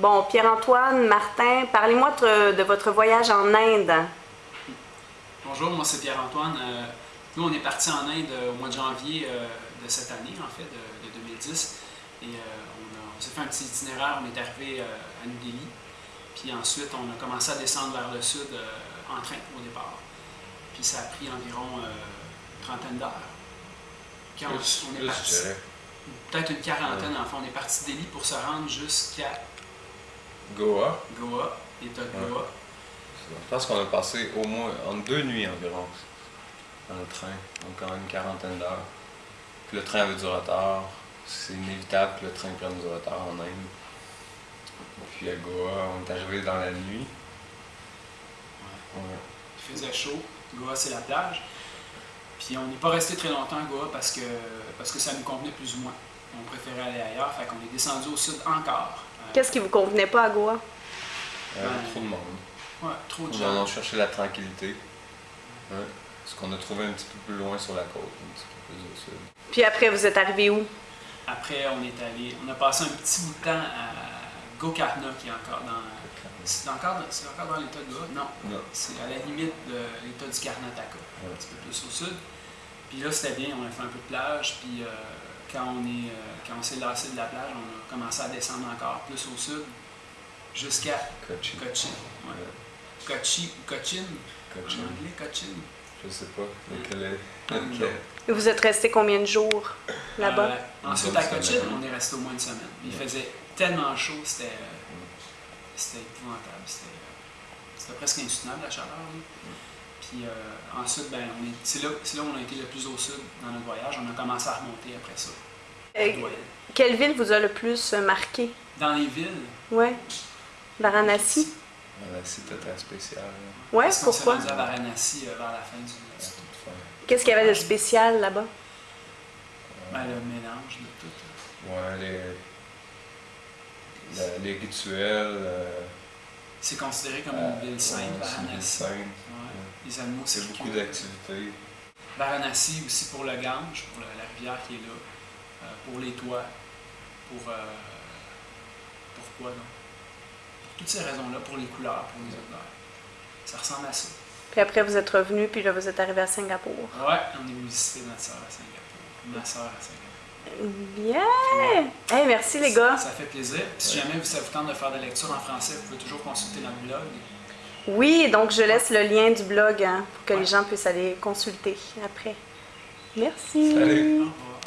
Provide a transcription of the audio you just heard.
Bon, Pierre-Antoine, Martin, parlez-moi de, de votre voyage en Inde. Bonjour, moi c'est Pierre-Antoine. Euh, nous, on est parti en Inde au mois de janvier euh, de cette année, en fait, de, de 2010. Et euh, on, a- on s'est fait un petit itinéraire. On est arrivé euh, à New Delhi. Puis ensuite, on a commencé à descendre vers le sud euh, en train au départ. Puis ça a pris environ euh, une trentaine d'heures. Puis on, Plus, on est parti, peut-être une quarantaine en fait. On est parti de Delhi pour se rendre jusqu'à Goa. Goa, l'État de. Goa. Je pense qu'on a passé au moins en deux nuits environ dans le train, donc en une quarantaine d'heures. Puis le train avait du retard. C'est inévitable que le train prenne du retard en Inde. Puis à Goa, on est arrivé dans la nuit. Ouais. Il faisait chaud. Goa, c'est la plage. Puis on n'est pas resté très longtemps à Goa parce que, parce que ça nous convenait plus ou moins. On préférait aller ailleurs, fait qu'on est descendu au sud encore. Euh, Qu'est-ce qui vous convenait pas à Goa? Ouais. trop de monde. ouais, trop de On gens. a cherché la tranquillité. Ouais. Ce qu'on a trouvé un petit peu plus loin sur la côte, un petit peu plus au sud. Puis après, vous êtes arrivé où? Après, on est allé, on a passé un petit bout de temps à Gokarna, qui est encore dans. C'est encore, encore dans l'état de Goa? Non. Non. C'est à la limite de l'état du Karnataka, Ouais. un petit peu plus au sud. Puis là, c'était bien, on a fait un peu de plage. Puis euh, quand on est, euh, quand on s'est lassé de la plage, on a commencé à descendre encore plus au sud, jusqu'à Kochi. Cochin. Ouais. Ouais. Kochi ou Cochin, Kochi. en anglais, Cochin. Je sais pas lequel est. Lequel. Et Vous êtes resté combien de jours là-bas? Euh, ensuite, à Cochin, on est resté au moins une semaine. Il Ouais. faisait tellement chaud, c'était euh, épouvantable. C'était euh, c'était presque insoutenable la chaleur. là. Puis euh, ensuite, ben, on est- c'est là, c'est là où on a été le plus au sud dans notre voyage. On a commencé à remonter après ça. Euh, quelle ville vous a le plus euh, marqué? Dans les villes? Ouais. Varanasi? Voilà, c'était très spécial. là. S'est pourquoi? rendu à Varanasi euh, vers la fin du. Qu'est-ce qu'il y avait de spécial là-bas? Ben, le mélange de tout. Ouais, les, la- les rituels. euh, C'est considéré comme euh, une ville sainte, ouais, c'est une ville Varanasi. sainte. Ouais. Les animaux, C'est beaucoup d'activités. Varanasi aussi pour le Gange, pour la, rivière qui est là, euh, pour les toits, pour. euh, pourquoi donc? Pour toutes ces raisons-là, pour les couleurs, pour les odeurs. Ça ressemble à ça. Puis après, vous êtes revenu, puis là, vous êtes arrivé à Singapour. Ouais, on est visiter notre soeur à Singapour. Ma soeur à Singapour. Bien! Hey, merci les gars! Ça fait plaisir. Puis si jamais ça vous tente de faire des lectures en français, vous pouvez toujours consulter notre blog. Oui, donc je laisse le lien du blog hein, pour que les gens puissent aller consulter après. Merci! Salut. Au revoir.